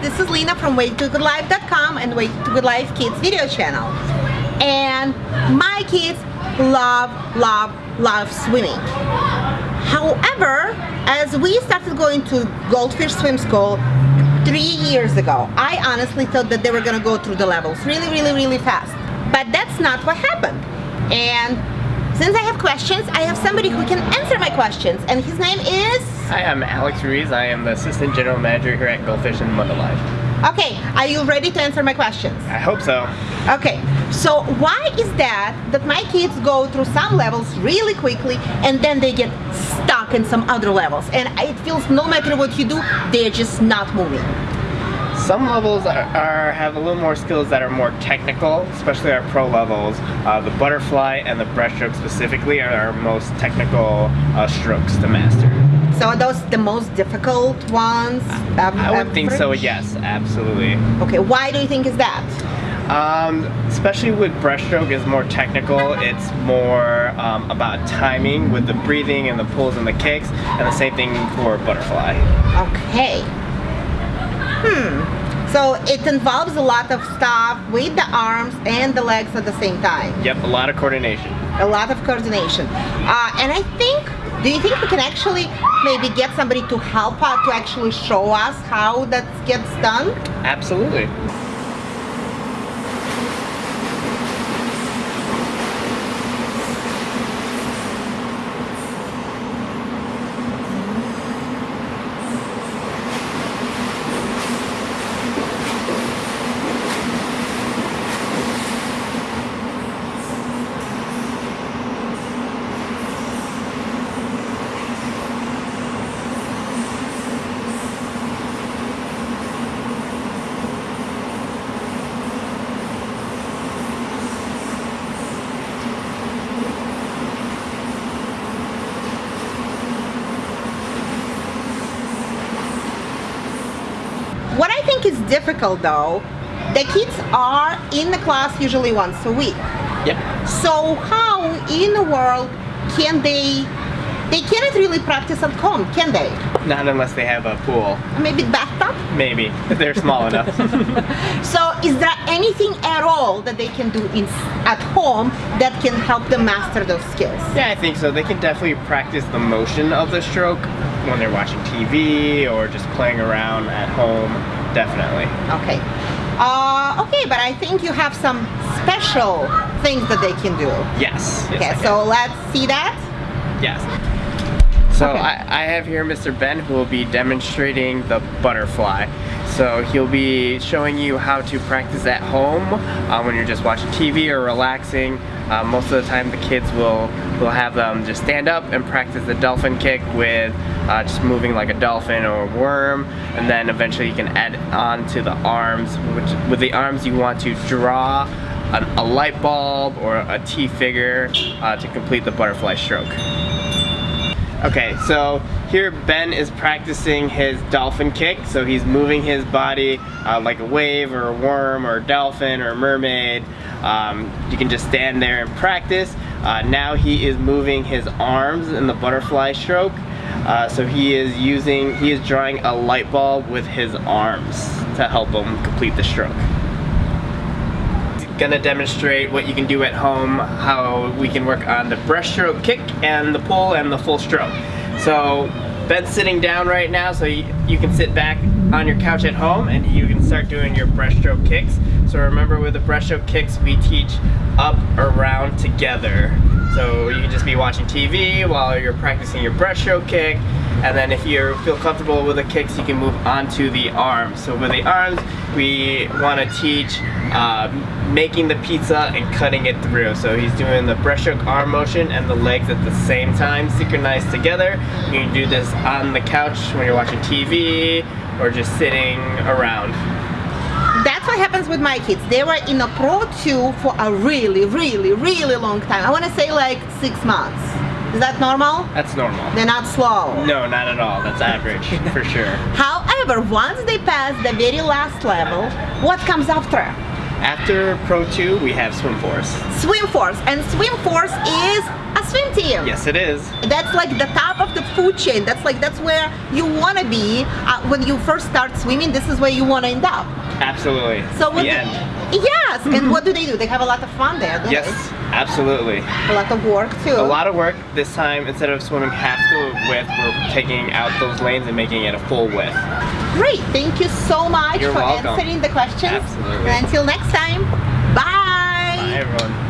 this is Lena from waytogoodlife.com and Way to Good Life Kids video channel. And my kids love, love, love swimming. However, as we started going to Goldfish Swim School three years ago, I honestly thought that they were gonna go through the levels really, really, really fast. But that's not what happened. And since I have questions, I have somebody who can answer my questions, and his name is... Hi, I'm Alex Ruiz. I am the Assistant General Manager here at Goldfish and Mud Alive. Okay, are you ready to answer my questions? I hope so. Okay, so why is that that my kids go through some levels really quickly and then they get stuck in some other levels and it feels no matter what you do, they're just not moving? Some levels are, are, have a little more skills that are more technical, especially our pro levels. Uh, the butterfly and the breaststroke specifically are our most technical uh, strokes to master. So are those the most difficult ones? Um, I would think so, yes, absolutely. Okay, why do you think is that? Um, especially with breaststroke is more technical. It's more um, about timing with the breathing and the pulls and the kicks, and the same thing for butterfly. Okay. Hmm. So it involves a lot of stuff with the arms and the legs at the same time. Yep, a lot of coordination. A lot of coordination. Uh, and I think, do you think we can actually maybe get somebody to help us to actually show us how that gets done? Absolutely. What I think is difficult though, the kids are in the class usually once a week. Yep. So how in the world can they, they cannot really practice at home, can they? Not unless they have a pool. Maybe bathtub? Maybe. They're small enough. so is there anything at all that they can do in, at home that can help them master those skills? Yeah, I think so. They can definitely practice the motion of the stroke when they're watching TV or just playing around at home. Definitely. Okay. Uh, okay, but I think you have some special things that they can do. Yes. yes okay, so let's see that. Yes. So okay. I, I have here Mr. Ben who will be demonstrating the butterfly. So he'll be showing you how to practice at home uh, when you're just watching TV or relaxing. Uh, most of the time the kids will, will have them just stand up and practice the dolphin kick with uh, just moving like a dolphin or a worm and then eventually you can add on to the arms which with the arms you want to draw an, a light bulb or a T figure uh, to complete the butterfly stroke. Okay, so here Ben is practicing his dolphin kick. So he's moving his body uh, like a wave or a worm or a dolphin or a mermaid. Um, you can just stand there and practice. Uh, now he is moving his arms in the butterfly stroke. Uh, so he is using, he is drawing a light bulb with his arms to help him complete the stroke gonna demonstrate what you can do at home, how we can work on the breaststroke kick and the pull and the full stroke. So Ben's sitting down right now so you, you can sit back on your couch at home and you can start doing your breaststroke kicks. So remember with the breaststroke kicks we teach up, around, together. So you can just be watching TV while you're practicing your breaststroke kick and then if you feel comfortable with the kicks you can move on to the arms. So with the arms we want to teach uh, making the pizza and cutting it through. So he's doing the breaststroke arm motion and the legs at the same time, synchronized together. You can do this on the couch when you're watching TV or just sitting around. That's what happens with my kids. They were in a Pro 2 for a really, really, really long time. I want to say like six months. Is that normal? That's normal. They're not slow? No, not at all. That's average, for sure. However, once they pass the very last level, what comes after? After Pro 2, we have Swim Force. Swim Force, and Swim Force is a swim team. Yes, it is. That's like the top of the food chain. That's like that's where you want to be uh, when you first start swimming. This is where you want to end up. Absolutely. So the do- end. Yes, and mm-hmm. what do they do? They have a lot of fun there, don't Yes, absolutely. A lot of work too. A lot of work. This time, instead of swimming half the width, we're taking out those lanes and making it a full width. Great. Thank you so much You're for welcome. answering the questions. Absolutely. And until next time, bye. Bye, everyone.